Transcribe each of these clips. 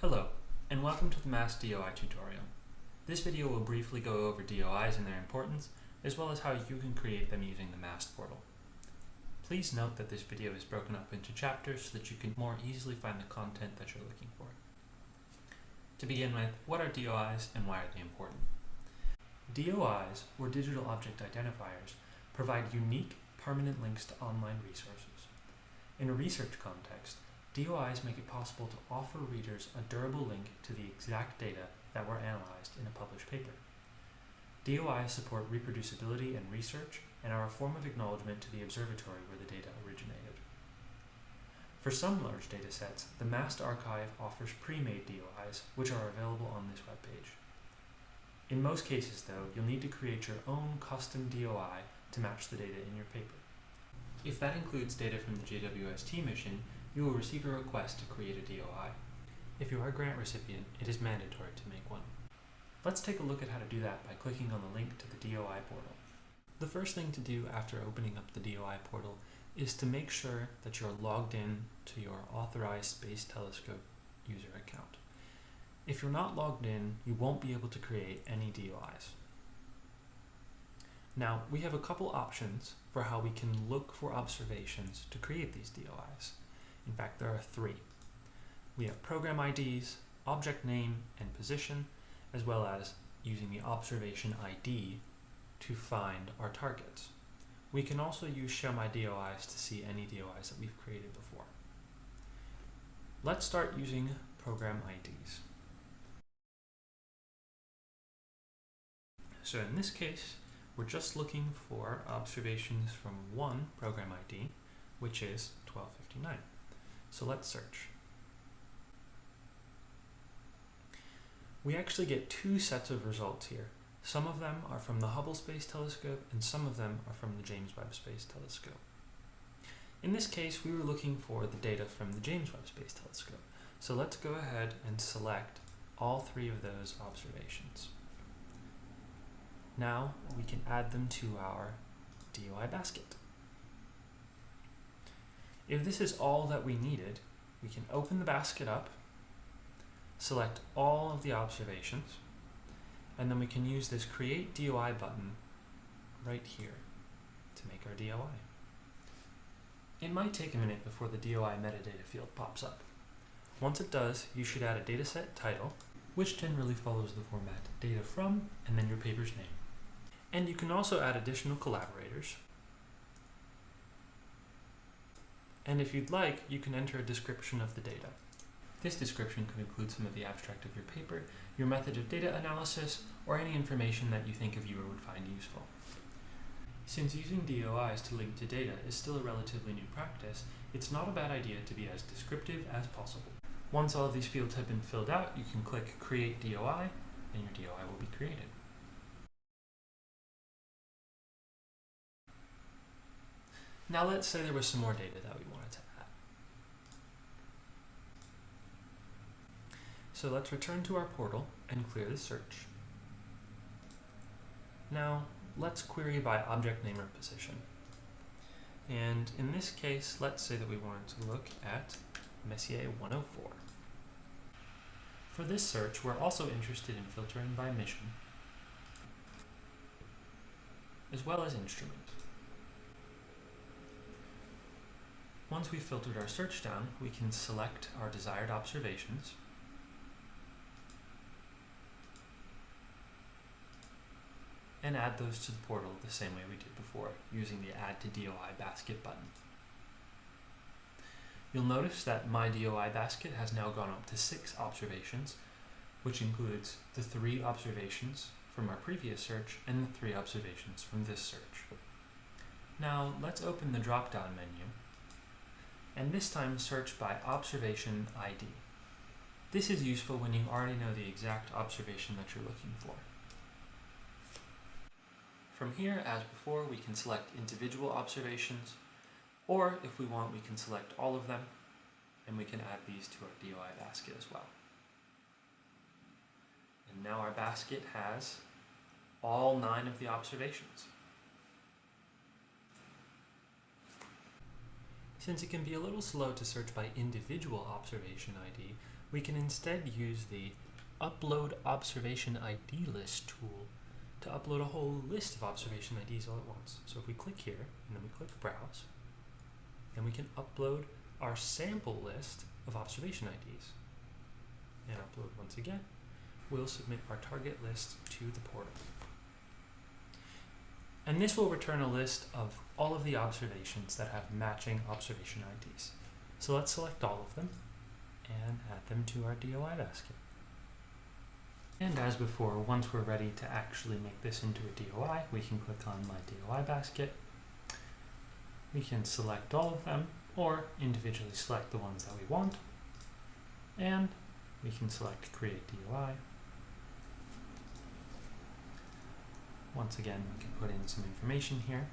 Hello, and welcome to the MAST DOI tutorial. This video will briefly go over DOIs and their importance, as well as how you can create them using the MAST portal. Please note that this video is broken up into chapters so that you can more easily find the content that you're looking for. To begin with, what are DOIs and why are they important? DOIs, or Digital Object Identifiers, provide unique, permanent links to online resources. In a research context, DOIs make it possible to offer readers a durable link to the exact data that were analyzed in a published paper. DOIs support reproducibility in research and are a form of acknowledgement to the observatory where the data originated. For some large datasets, the MAST archive offers pre-made DOIs, which are available on this webpage. In most cases, though, you'll need to create your own custom DOI to match the data in your paper. If that includes data from the JWST mission, you will receive a request to create a DOI. If you are a grant recipient, it is mandatory to make one. Let's take a look at how to do that by clicking on the link to the DOI portal. The first thing to do after opening up the DOI portal is to make sure that you're logged in to your authorized Space Telescope user account. If you're not logged in, you won't be able to create any DOIs. Now, we have a couple options for how we can look for observations to create these DOIs. In fact, there are three. We have program IDs, object name and position, as well as using the observation ID to find our targets. We can also use Show My DOIs to see any DOIs that we've created before. Let's start using program IDs. So in this case, we're just looking for observations from one program ID, which is 1259. So let's search. We actually get two sets of results here. Some of them are from the Hubble Space Telescope and some of them are from the James Webb Space Telescope. In this case, we were looking for the data from the James Webb Space Telescope. So let's go ahead and select all three of those observations. Now we can add them to our DOI basket. If this is all that we needed, we can open the basket up, select all of the observations, and then we can use this Create DOI button right here to make our DOI. It might take a minute before the DOI metadata field pops up. Once it does, you should add a dataset title, which generally follows the format data from and then your paper's name. And you can also add additional collaborators, and if you'd like, you can enter a description of the data. This description could include some of the abstract of your paper, your method of data analysis, or any information that you think a viewer would find useful. Since using DOIs to link to data is still a relatively new practice, it's not a bad idea to be as descriptive as possible. Once all of these fields have been filled out, you can click Create DOI, and your DOI will be created. Now let's say there was some more data that we wanted to add. So let's return to our portal and clear the search. Now let's query by object name or position. And in this case, let's say that we wanted to look at Messier 104. For this search, we're also interested in filtering by mission, as well as instrument. Once we've filtered our search down, we can select our desired observations. And add those to the portal the same way we did before, using the Add to DOI basket button. You'll notice that my DOI basket has now gone up to six observations, which includes the three observations from our previous search and the three observations from this search. Now let's open the drop-down menu and this time search by observation ID. This is useful when you already know the exact observation that you're looking for. From here, as before, we can select individual observations, or if we want, we can select all of them, and we can add these to our DOI basket as well. And now our basket has all nine of the observations. Since it can be a little slow to search by individual observation ID, we can instead use the Upload Observation ID List tool to upload a whole list of observation IDs all at once. So if we click here, and then we click Browse, then we can upload our sample list of observation IDs. And upload once again, we'll submit our target list to the portal. And this will return a list of all of the observations that have matching observation IDs. So let's select all of them and add them to our DOI basket. And as before, once we're ready to actually make this into a DOI, we can click on My DOI Basket. We can select all of them, or individually select the ones that we want. And we can select Create DOI. Once again, we can put in some information here.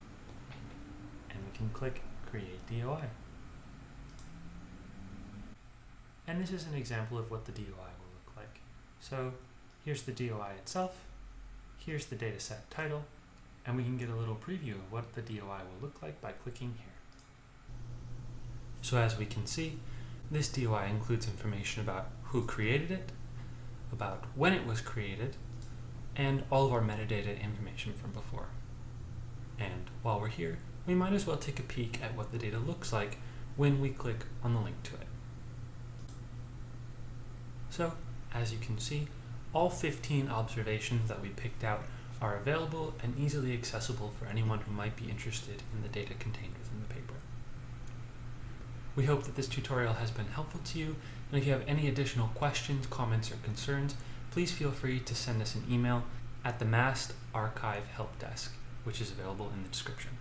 And we can click Create DOI. And this is an example of what the DOI will look like. So here's the DOI itself, here's the dataset title, and we can get a little preview of what the DOI will look like by clicking here. So as we can see, this DOI includes information about who created it, about when it was created, and all of our metadata information from before. And while we're here, we might as well take a peek at what the data looks like when we click on the link to it. So, as you can see, all 15 observations that we picked out are available and easily accessible for anyone who might be interested in the data contained within the paper. We hope that this tutorial has been helpful to you, and if you have any additional questions, comments, or concerns, please feel free to send us an email at the MAST Archive Help Desk, which is available in the description.